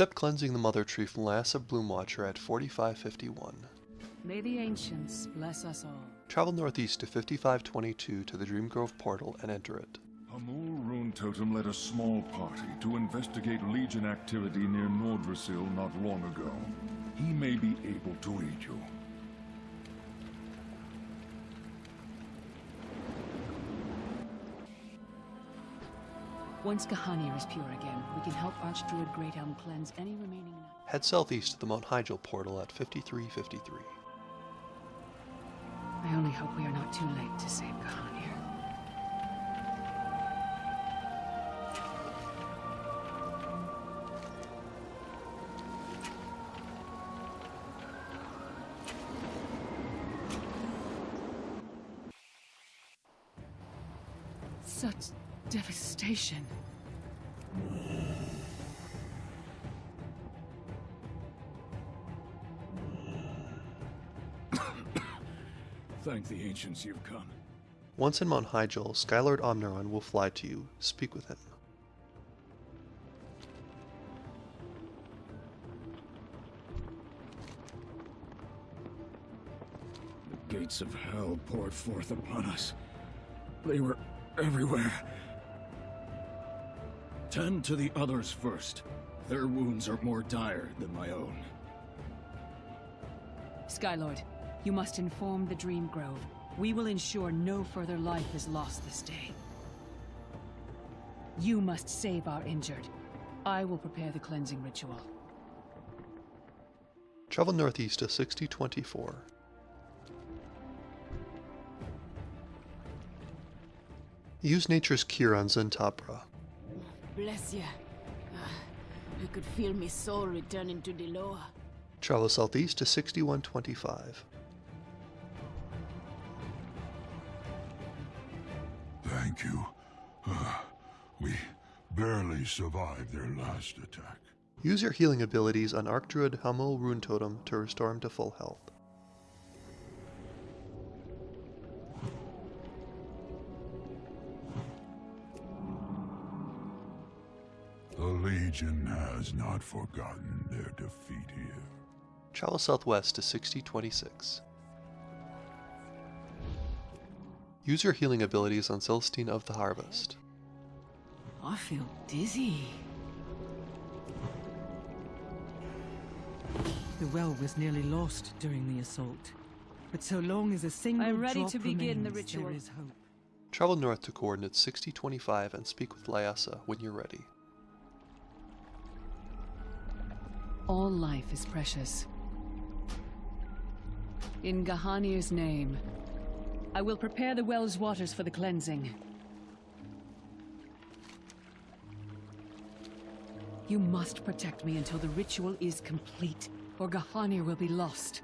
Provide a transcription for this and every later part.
Accept cleansing the Mother Tree from Lyessa Bloomwatcher at 4551. May the ancients bless us all. Travel northeast to 5522 to the Dreamgrove portal and enter it. Hamuul Runetotem led a small party to investigate Legion activity near Nordrassil not long ago. He may be able to aid you. Once G'Hanir is pure again, we can help Archdruid Great Elm cleanse any remaining... Head southeast to the Mount Hyjal portal at 5353. I only hope we are not too late to save G'Hanir. Such devastation. Thank the ancients you've come. Once in Mount Hyjal, Skylord Omnuron will fly to you. Speak with him. The gates of hell poured forth upon us. They were everywhere. Tend to the others first. Their wounds are more dire than my own. Skylord, you must inform the Dream Grove. We will ensure no further life is lost this day. You must save our injured. I will prepare the cleansing ritual. Travel northeast to 6024. Use Nature's Cure on Zen'tabra. Bless you. Ah, I could feel my soul returning to the lower. Travel southeast to 6125. Thank you. Uh, we barely survived their last attack. Use your healing abilities on Archdruid Hamuul Runetotem to restore him to full health. Legion has not forgotten their defeat here. Travel southwest to 6026. Use your healing abilities on Celestine of the Harvest. I feel dizzy. The well was nearly lost during the assault. But so long as a single I'm ready drop to begin the ritual. There is hope. Travel north to coordinates 6025 and speak with Lyessa when you're ready. All life is precious. In G'Hanir's name, I will prepare the well's waters for the cleansing. You must protect me until the ritual is complete, or G'Hanir will be lost.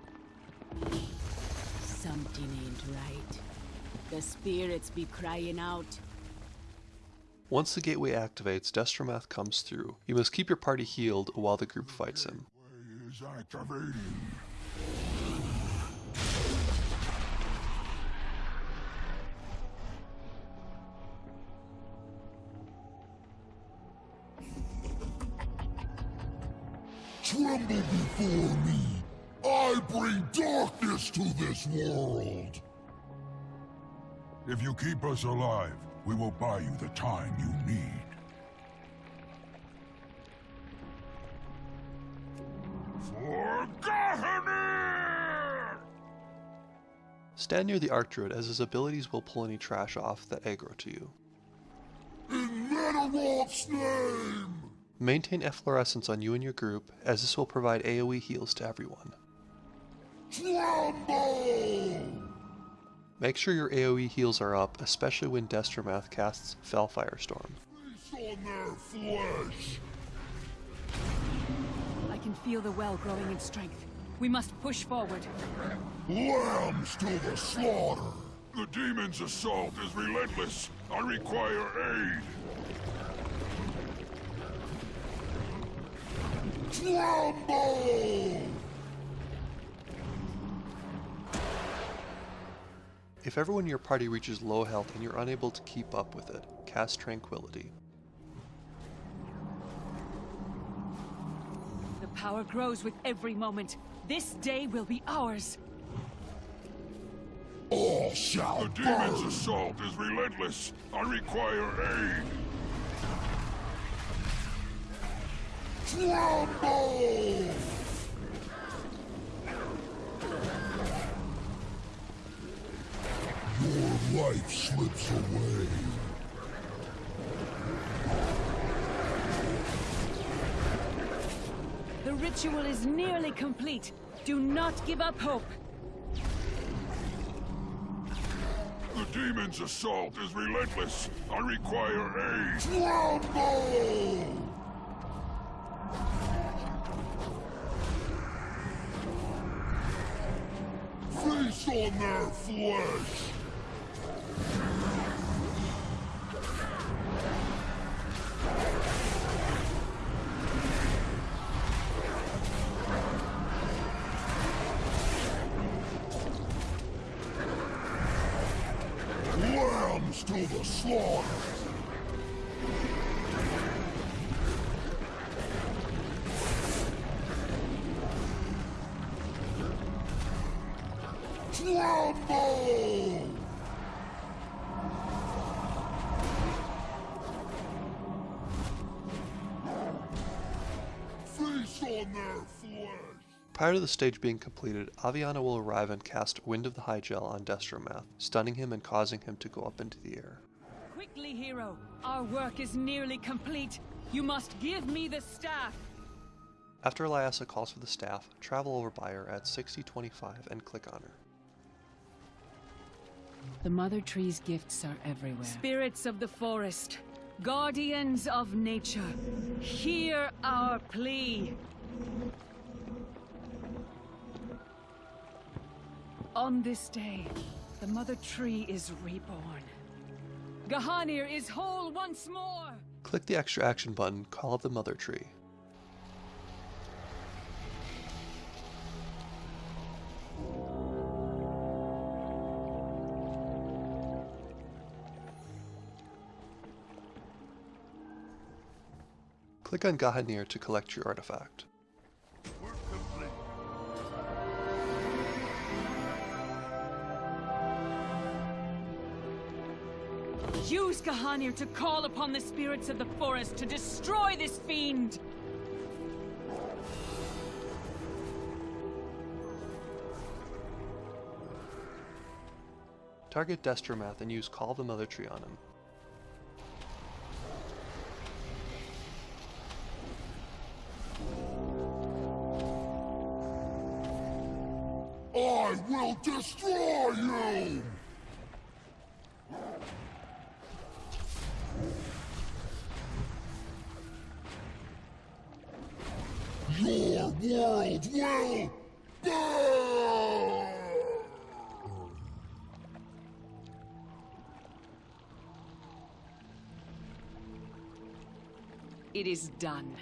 Something ain't right. The spirits be crying out. Once the gateway activates, Destromath comes through. You must keep your party healed while the group fights him. Tremble before me! I bring darkness to this world! If you keep us alive, we will buy you the time you need. For! Stand near the Archdruid as his abilities will pull any trash off that aggro to you. In name! Maintain efflorescence on you and your group, as this will provide AoE heals to everyone. Tremble! Make sure your AoE heals are up, especially when Destromath casts Fel Firestorm. Feast on their flesh! I can feel the well growing in strength. We must push forward. Lambs to the slaughter! The demon's assault is relentless! I require aid! Tremble! If everyone in your party reaches low health and you're unable to keep up with it, cast Tranquility. The power grows with every moment. This day will be ours. All shall The demon's burn! assault is relentless. I require aid. Tremble! Your life slips away. The ritual is nearly complete. Do not give up hope. The demon's assault is relentless. I require aid. Tremble! Feast on their flesh! To the slaughter! Tremble! Feast on their flesh! Prior to the stage being completed, Aviana will arrive and cast Wind of the Hygel on Destromath, stunning him and causing him to go up into the air. Quickly, hero. Our work is nearly complete. You must give me the staff. After Eliasa calls for the staff, travel over by her at 6025 and click on her. The Mother Tree's gifts are everywhere. Spirits of the forest, guardians of nature, hear our plea. On this day, the Mother Tree is reborn. G'Hanir is whole once more! Click the extra action button, Call of the Mother Tree. Click on G'Hanir to collect your artifact. Use G'Hanir to call upon the spirits of the forest to destroy this fiend! Target Destromath and use Call of the Mother Tree on him. I will destroy you! It is done.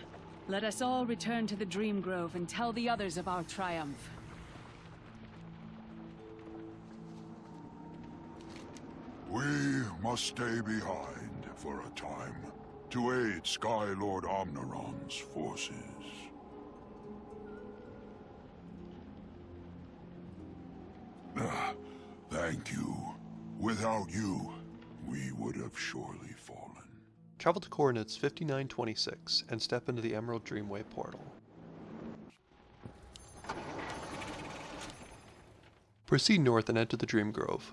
Let us all return to the Dream Grove and tell the others of our triumph. We must stay behind for a time to aid Sky Lord Omnuron's forces. Thank you. Without you, we would have surely fallen. Travel to coordinates 5926 and step into the Emerald Dreamway portal. Proceed north and enter the Dream Grove.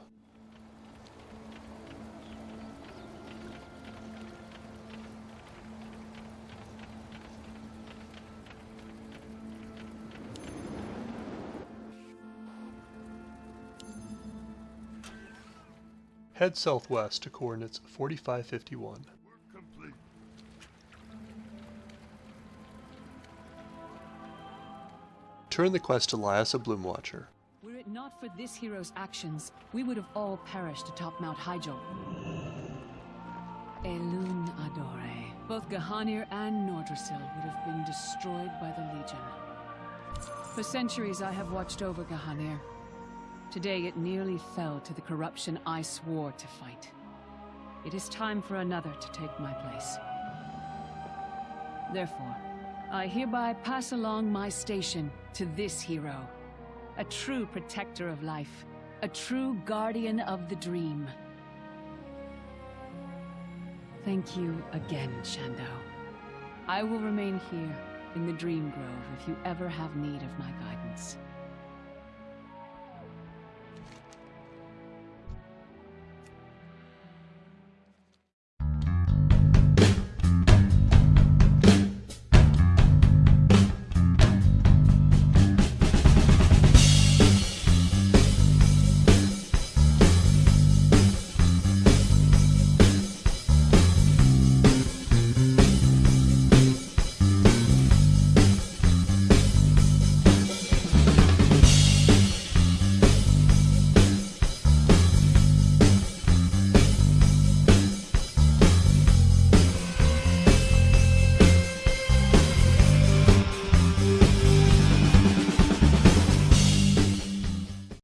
Head southwest to coordinates 4551. Turn the quest to Lyessa Bloomwatcher. Were it not for this hero's actions, we would have all perished atop Mount Hyjal. Elun Adore. Both G'Hanir and Nordrassil would have been destroyed by the Legion. For centuries I have watched over G'Hanir. Today it nearly fell to the corruption I swore to fight. It is time for another to take my place. Therefore, I hereby pass along my station to this hero. A true protector of life. A true guardian of the dream. Thank you again, Shan'do. I will remain here in the Dream Grove if you ever have need of my guidance.